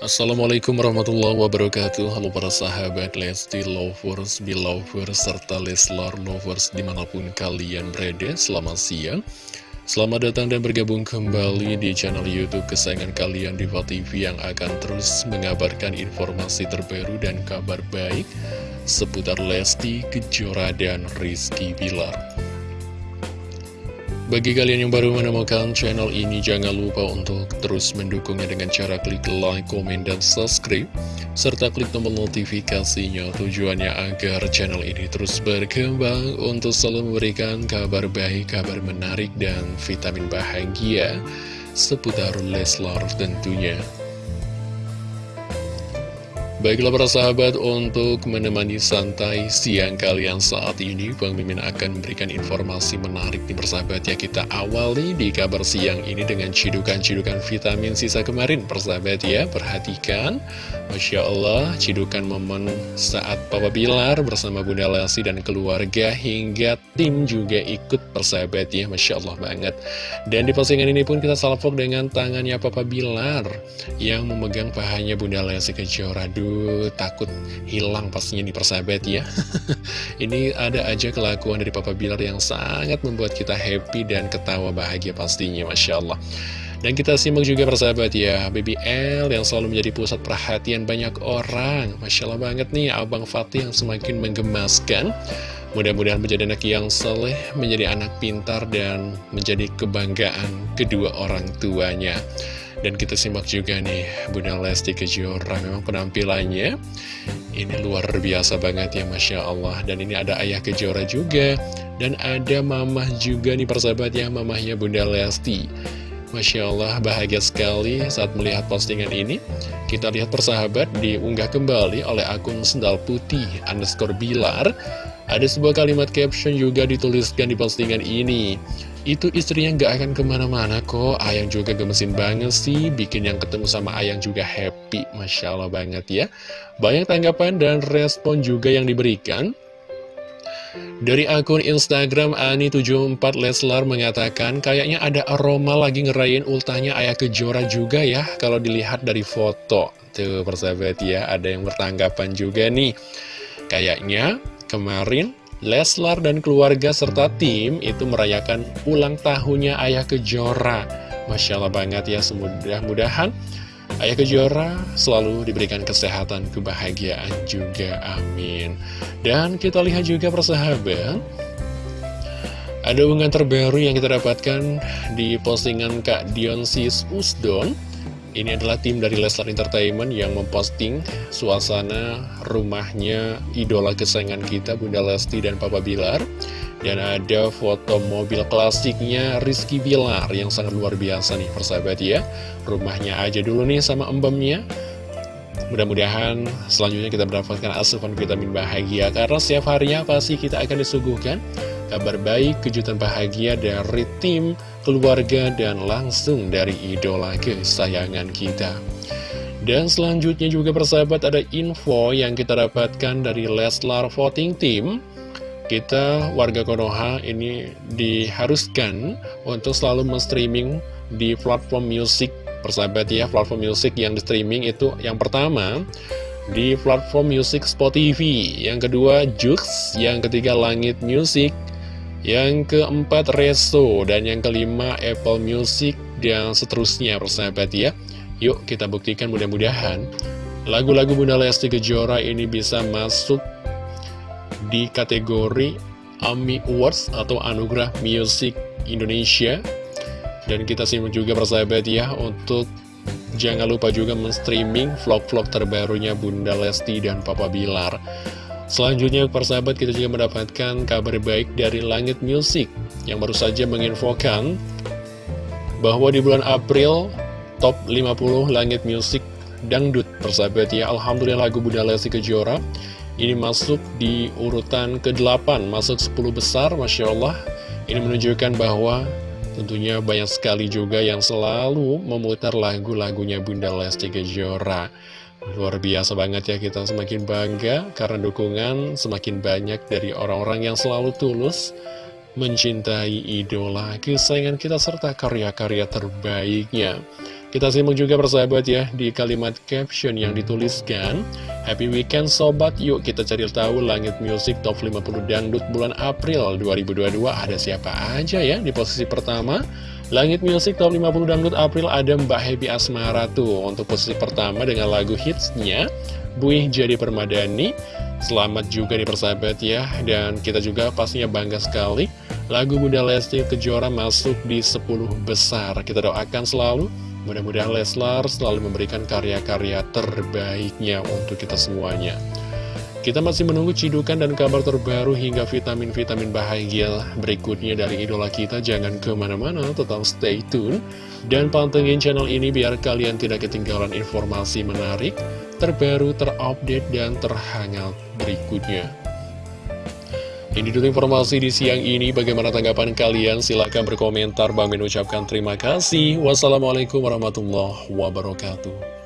Assalamualaikum warahmatullahi wabarakatuh. Halo para sahabat Lesti Lovers, Belovers, serta Leslar Lovers di mana pun kalian berada Selamat siang. Selamat datang dan bergabung kembali di channel Youtube kesayangan kalian Diva TV Yang akan terus mengabarkan informasi terbaru dan kabar baik Seputar Lesti, Kejora, dan Rizky Bilar bagi kalian yang baru menemukan channel ini, jangan lupa untuk terus mendukungnya dengan cara klik like, komen, dan subscribe. Serta klik tombol notifikasinya tujuannya agar channel ini terus berkembang untuk selalu memberikan kabar baik, kabar menarik, dan vitamin bahagia seputar Leslar tentunya. Baiklah para sahabat, untuk menemani santai siang kalian saat ini, Bang Mimin akan memberikan informasi menarik di persahabat ya. Kita awali di kabar siang ini dengan cidukan-cidukan vitamin sisa kemarin, persahabat ya. Perhatikan, Masya Allah, cidukan momen saat Papa Bilar bersama Bunda Lesti dan keluarga hingga tim juga ikut persahabat ya. Masya Allah banget. Dan di postingan ini pun kita salvok dengan tangannya Papa Bilar yang memegang pahanya Bunda Lesti Kejora takut hilang pastinya di persahabat ya. Ini ada aja kelakuan dari Papa Bilar yang sangat membuat kita happy dan ketawa bahagia pastinya Masya Allah. Dan kita simak juga persahabat ya Baby L yang selalu menjadi pusat perhatian banyak orang. Masya Allah banget nih Abang Fatih yang semakin menggemaskan. Mudah-mudahan menjadi anak yang soleh, menjadi anak pintar, dan menjadi kebanggaan kedua orang tuanya. Dan kita simak juga nih Bunda Lesti Kejora. Memang penampilannya Ini luar biasa banget ya Masya Allah. Dan ini ada Ayah Kejora juga. Dan ada Mamah juga nih persahabat ya Mamahnya Bunda Lesti. Masya Allah bahagia sekali saat melihat postingan ini. Kita lihat persahabat diunggah kembali oleh akun sendal putih underscore bilar Ada sebuah kalimat caption juga dituliskan di postingan ini. Itu istrinya nggak akan ke mana-mana kok. Ayang juga gemesin banget sih. Bikin yang ketemu sama Ayang juga happy. Masya Allah banget ya. Banyak tanggapan dan respon juga yang diberikan. Dari akun Instagram Ani74 Leslar mengatakan Kayaknya ada aroma lagi ngerayain ultahnya Ayah Kejora juga ya Kalau dilihat dari foto. Tuh persahabat ya Ada yang bertanggapan juga nih. Kayaknya kemarin Leslar dan keluarga serta tim itu merayakan ulang tahunnya Ayah Kejora. Masya Allah banget ya, semudah-mudahan Ayah Kejora selalu diberikan kesehatan, kebahagiaan juga, amin. Dan kita lihat juga persahabat, ada unggahan terbaru yang kita dapatkan di postingan Kak Dionsis Usdon ini adalah tim dari Leslar Entertainment yang memposting suasana rumahnya idola kesayangan kita Bunda Lesti dan Papa Bilar. Dan ada foto mobil klasiknya Rizky Bilar yang sangat luar biasa nih persahabat ya. Rumahnya aja dulu nih sama embemnya. Mudah-mudahan selanjutnya kita mendapatkan asupan vitamin bahagia Karena setiap harinya pasti kita akan disuguhkan. Kabar baik, kejutan bahagia dari tim, keluarga, dan langsung dari idola kesayangan kita. Dan selanjutnya juga persahabat ada info yang kita dapatkan dari Leslar Voting Team. Kita warga Konoha ini diharuskan untuk selalu men-streaming di platform musik persahabat ya platform musik yang di streaming itu yang pertama di platform musik Spotify yang kedua Jux yang ketiga Langit Music yang keempat Reso Dan yang kelima Apple Music Dan seterusnya persahabat ya. Yuk kita buktikan mudah-mudahan Lagu-lagu Bunda Lesti Kejora ini bisa masuk Di kategori AMI Awards Atau Anugerah Music Indonesia. Dan kita simak juga persahabat ya Untuk jangan lupa juga men-streaming vlog-vlog terbarunya Bunda Lesti dan Papa Bilar Selanjutnya persahabat kita juga mendapatkan kabar baik dari Langit Music yang baru saja menginfokan bahwa di bulan April top 50 Langit Music Dangdut persahabat ya. Alhamdulillah lagu Bunda Lesti Kejora ini masuk di urutan ke-8 masuk 10 besar Masya Allah. Ini menunjukkan bahwa tentunya banyak sekali juga yang selalu memutar lagu-lagunya Bunda Lesti Kejora Luar biasa banget ya kita semakin bangga karena dukungan semakin banyak dari orang-orang yang selalu tulus mencintai idola kesayangan kita serta karya-karya terbaiknya. Kita simak juga persahabat ya di kalimat caption yang dituliskan Happy Weekend Sobat, yuk kita cari tahu langit musik top 50 dangdut bulan April 2022 ada siapa aja ya di posisi pertama Langit Music Top 50 Dangdut April ada Mbak Happy Asmara tuh Untuk posisi pertama dengan lagu hitsnya Buih Jadi Permadani. Selamat juga di persahabat ya. Dan kita juga pastinya bangga sekali Lagu Bunda Lesti Kejora masuk di 10 besar. Kita doakan selalu. Mudah-mudahan Leslar selalu memberikan karya-karya terbaiknya untuk kita semuanya kita masih menunggu cidukan dan kabar terbaru hingga vitamin-vitamin bahagia berikutnya dari idola kita. Jangan ke mana-mana, tetap stay tune. Dan pantengin channel ini biar kalian tidak ketinggalan informasi menarik, terbaru, terupdate, dan terhangat berikutnya. Ini dulu informasi di siang ini. Bagaimana tanggapan kalian? Silahkan berkomentar. Bang mengucapkan terima kasih. Wassalamualaikum warahmatullahi wabarakatuh.